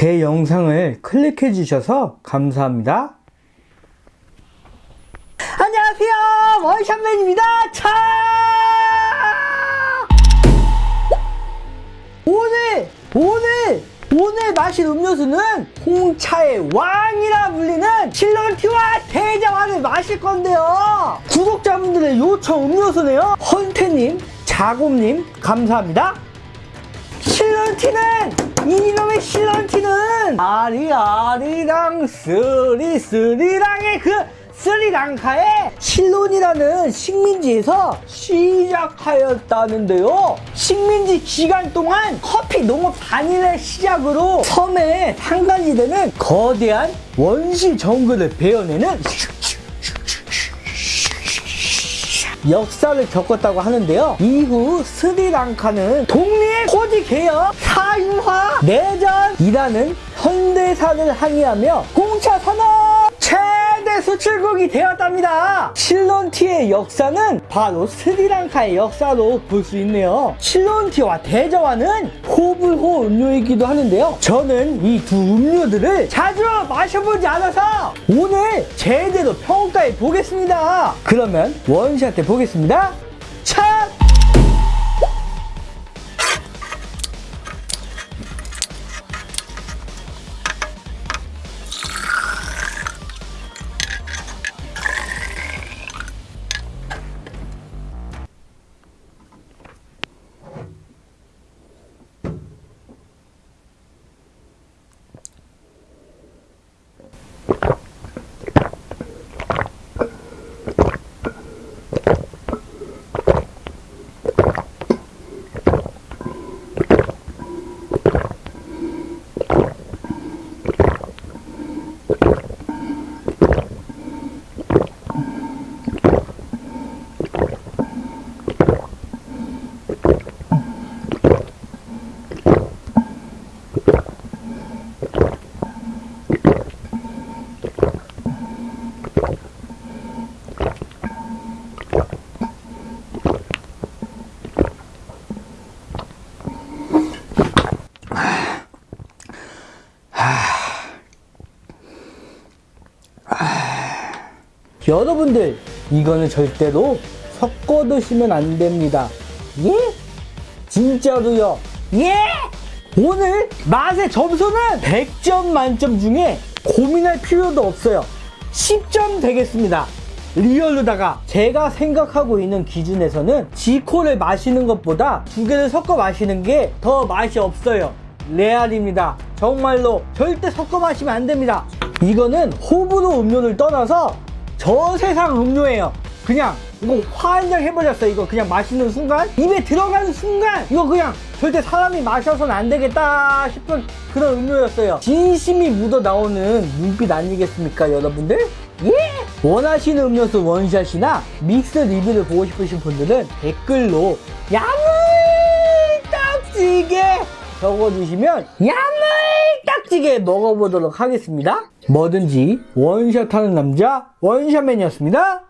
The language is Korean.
제 영상을 클릭해 주셔서 감사합니다. 안녕하세요. 원샷맨입니다. 차! 오늘 오늘 오늘 마실 음료수는 홍차의 왕이라 불리는 실런티와 대자와를 마실 건데요. 구독자분들의 요청 음료수네요. 헌태님 자곰님 감사합니다. 실런티는 이놈의 실런티는 아리 아리랑 스리 스리랑의 그 스리랑카의 실론이라는 식민지에서 시작하였다는데요. 식민지 기간 동안 커피 농업 단일의 시작으로 섬에 상간지대는 거대한 원시 정글을 베어내는 역사를 겪었다고 하는데요. 이후 스리랑카는 독립, 개혁, 사유화, 내전 이라는 현대사를 항의하며 홍차 산업 최대 수출국이 되었답니다. 실론티의 역사는 바로 스리랑카의 역사로 볼 수 있네요. 실론티와 대저와는 호불호 음료이기도 하는데요. 저는 이 두 음료들을 자주 마셔보지 않아서 오늘 제대로 평가해 보겠습니다. 그러면 원샷 때 보겠습니다. 여러분들 이거는 절대로 섞어 드시면 안 됩니다. 예? 진짜로요. 예? 오늘 맛의 점수는 100점 만점 중에 고민할 필요도 없어요. 10점 되겠습니다. real로다가 제가 생각하고 있는 기준에서는 지코를 마시는 것보다 두 개를 섞어 마시는 게 더 맛이 없어요. 레알입니다. 정말로 절대 섞어 마시면 안 됩니다. 이거는 호불호 음료를 떠나서 저 세상 음료예요. 그냥 이거 환장 해버렸어요. 이거 그냥 마시는 순간 입에 들어가는 순간 이거 그냥 절대 사람이 마셔서는 안 되겠다 싶은 그런 음료였어요. 진심이 묻어 나오는 눈빛 아니겠습니까, 여러분들? 예! 원하시는 음료수 원샷이나 믹스 리뷰를 보고 싶으신 분들은 댓글로 야물딱지게 적어주시면 야물 딱지게 먹어보도록 하겠습니다. 뭐든지 원샷하는 남자 원샷맨이었습니다. 차!